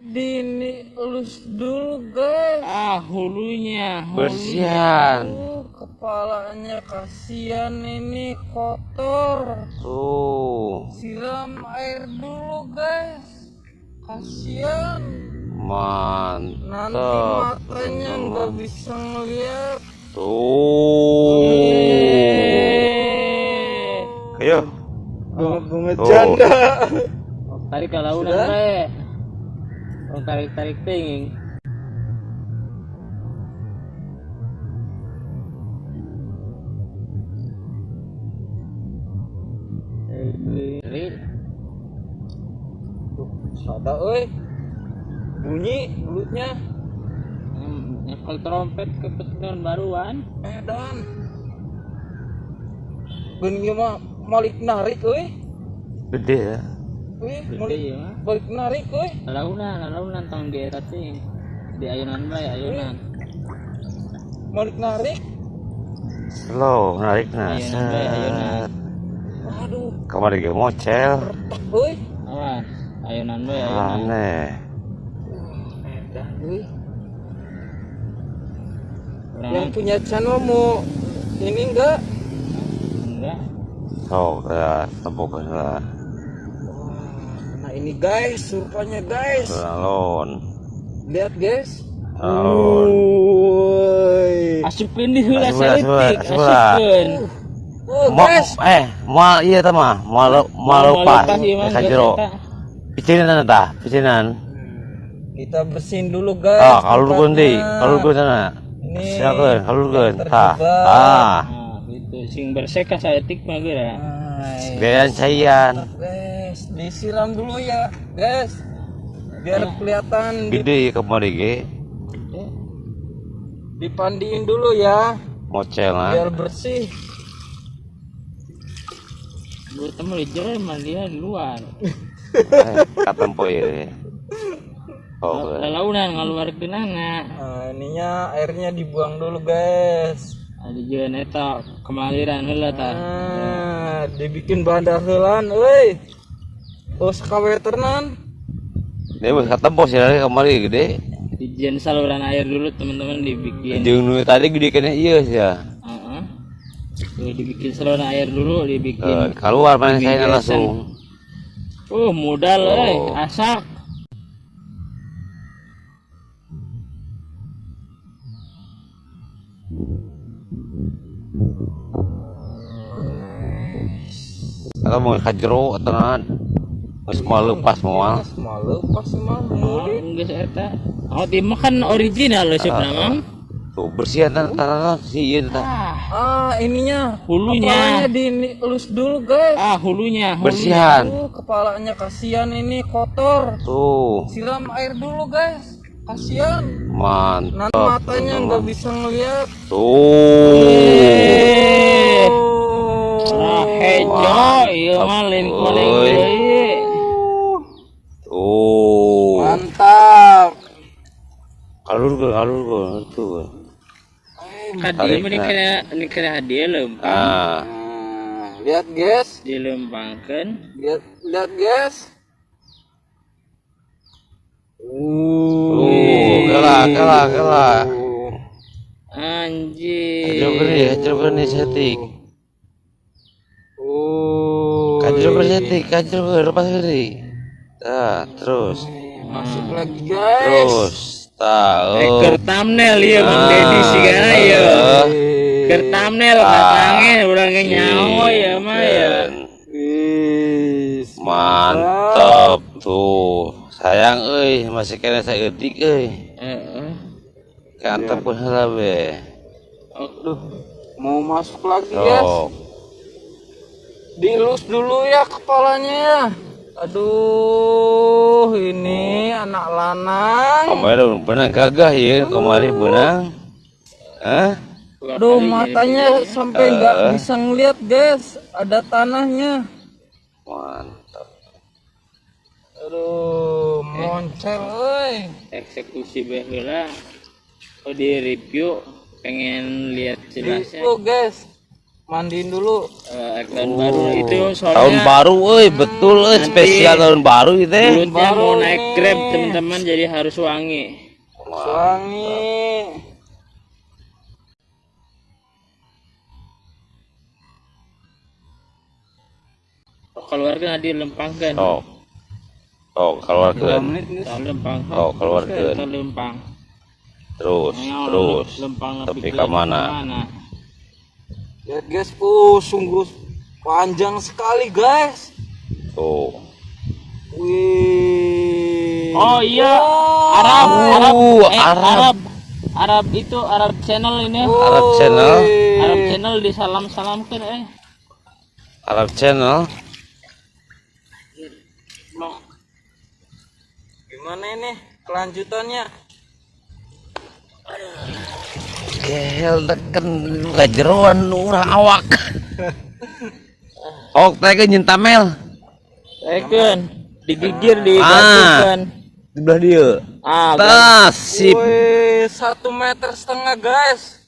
Dini elus dulu guys. Ah, hulunya. hulunya. Bersihan. Uh, kepalanya kasihan ini kotor. Tuh, Siram air dulu guys. Kasihan. Nanti mantap. matanya nggak bisa ngeliat. Tuh. Ayo. Bunga Tuh. janda. Tarik ke launan, Bre. Oh, tarik-tarik ting. Eh, Ada euy. Bunyi mulutnya. Nyekal trompet ke petungan baruan. Edan. Benih mah malik narik euy. Gede ya. Ya. mah. balik narik euy. Launan, launan tong di eta ting. Di ayunan bae, ayunan. Malik narik. Slow, narik nah. Bae, ayunan. Aduh, Kemarin gue mocel. euy. Awas, ayunan bae, ayunan. Aneh. Kurang Yang punya channel mau ini enggak? enggak. So, ya, tepuk lah. Nah ini guys, surpanya guys. Alon. Lihat guys. Alon. Woi. Asupkeun di heula Asup heula, asup heula, saeutik, asup heula. asupkeun. Oh Ma, guys. eh, mal iya ta mah, mal mal lepas. ieu mah, Ka geus jero. eta. Picinan tah, picinan. Kita bersihin dulu guys. Ah, kalurkeun deui, tempatnya. kalurkeun sana. Ini kalurkeun. yang Tah. terjebak. Ah, Nah, gitu sing bersih ka saeutik mah gayaan caian. Guys, disiram dulu ya, guys. Biar kelihatan Gede kemarin ge. dipandiin dulu ya, Mocel ah. biar bersih. Gua temu di jero mah dia di luar. Eh, katempo ieu. Oh, Launan ngaluarkeun anak. Nah, ininya airnya dibuang dulu, guys. Ada jeung eta kemaliran heula tah. Nah, dibikin bandar helan, euy. Oh, sakawe ternan. dia geus katempo sih dari kemarin gede. Dijen saluran air dulu teman-teman dibikin. Jeung nu tadi gede kena ieu sih ya. Heeh. Tuh, dibikin saluran air dulu Eh, dibikin. keluar mana saya langsung. Uh, modal Oh. asak. Atau mau kajero atau nahan. Geus mau lepas moal. Semua lepas semua. Oh, geus eta. Oh, di mah kan original loh sih Mang. Tuh bersihan tan tan si ieu tah. Ah, Ah, ininya. Hulunya. Kepalanya dielus dulu, guys. ah hulunya, hulunya. Bersihan. Kepalanya kasihan ini kotor. Tuh, Siram air dulu, guys. Kasihan. mantap. Nanti matanya nggak bisa ngeliat. Tuh. Eh, Oh. ah, hejo, iya mah lain paling Oi. deui. Tuh. Mantap. Kalur ke kalur ke tuh. Hadiah mah dikira dikira hadiah lempang. Ah, Nah, lihat, guys. Dilempangkeun. Lihat, lihat, guys. tuh, kalah kalah kalah. Anjir. Kajero gede, kajero gede setik. Oh. Kajero gede setik, kajero gede lepas gede. Tah, terus. Masuk lagi, guys. Terus. Tah. Eh, keur thumbnail ieu Mang Dedi sigana ieu. Keur thumbnail katange urang ge nyaho ya mah ya. Mantap tuh. Sayang euy, masih kena saeutik euy. Heeh. Kantep pun heula be. Aduh, mau masuk lagi, guys. Dilus dulu ya kepalanya ya. Aduh, ini anak lanang. Kemarin benang gagah ya, kemarin benang. Hah? Aduh, matanya sampai nggak bisa ngeliat, guys. Ada tanahnya. Mantap. Aduh, moncel, euy. Eksekusi bae heula. Oh di review pengen lihat jelasnya. Itu, guys. Mandiin dulu. Eh, tahun baru itu tahun soalnya baru euy betul euy spesial tahun baru itu teh mulutnya mau baru naik grab teman-teman jadi harus wangi. Wangi. Oh, keluarga nanti lempangkan. oh oh nih. Tahu lempang. oh keluarkan Tahu lempang. terus terus lempang tapi ke mana Lihat guys, uh sungguh panjang sekali guys. tuh Wih. Oh iya, Wow. Arab, Arab, Uh, eh, Arab. Arab, Arab itu Arab channel ini. Arab channel. Wih. Arab channel disalam salamkan eh. Arab Channel Belum. Gimana ini kelanjutannya? Gel deken kejeroan urang awak Oh, teh ke nyentamel Eken digigir Ah. digatukan. di belah dia. Ah, Tas sip. Wih, satu meter setengah guys.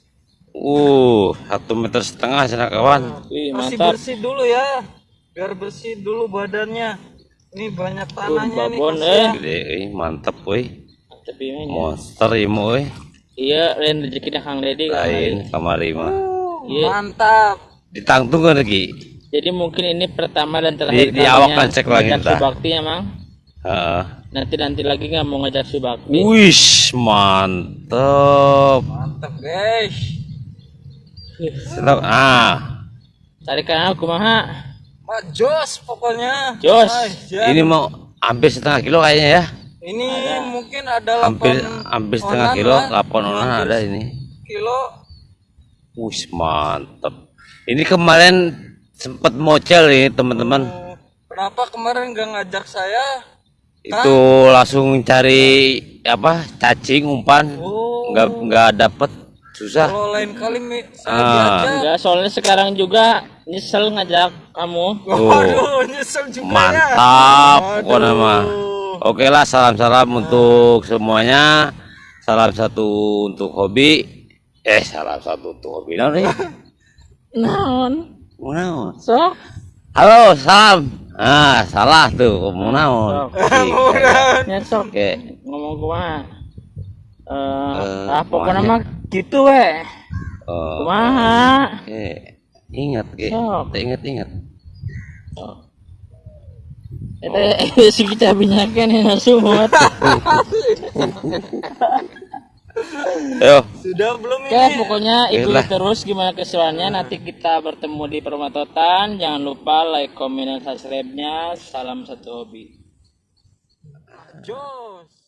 Uh, satu meter setengah sana kawan. Wih, Masih mantap. bersih dulu ya, biar bersih dulu badannya. Ini banyak tanahnya nih. babon, kasihan. Gede, eh, mantep woi. Ini Monster imu woi. Iya lain rezekinya Kang Dedi Kang Lain kamari mah. Iya. Mantap. Ditangtung lagi. Jadi mungkin ini pertama dan terakhir Di- di awak kan cek lagi ngajak. Subakti ya, Mang. Heeh. Nanti nanti lagi nggak mau ngajak Subakti. Wish, mantep. Mantap guys. Sedap. Ah, Tarik kan aku mah. Mak Jos pokoknya. Jos. Ini mau hampir setengah kilo kayaknya ya. Ini mungkin ada Hampir 8 hampir setengah onan kilo. 8 onan ada ini. kilo. Wish, mantep. Ini kemarin sempet mocel nih teman-teman. Oh, Kenapa kemarin gak ngajak saya? Itu langsung cari apa? Cacing umpan. Oh. Nggak nggak dapet susah. Kalau lain kali mi- saya Ah. Enggak, soalnya sekarang juga nyesel ngajak kamu. Waduh, nyesel juga ya. Mantap pokoknya Aduh. mah. Oke lah salam-salam untuk semuanya. Salam satu untuk hobi. Eh salam satu untuk hobi naon nih? Naon? Naon? Sok. Halo salam. Ah salah tuh ngomong naon. Ya sok. Oke. Ngomong kumaha? Eh, Eh, ah pokoknya kumaha? mah gitu we. Oh, Kumaha? Oke. Ingat. Sok. Ingat-ingat. Si kita binyakan ya semua. Ayo. Sudah belum Oke, ini? pokoknya ikuti Baiklah. terus gimana keseruannya. Nanti kita bertemu di Permatotan. Jangan lupa like, komen, dan subscribe-nya. Salam satu hobi. Jos.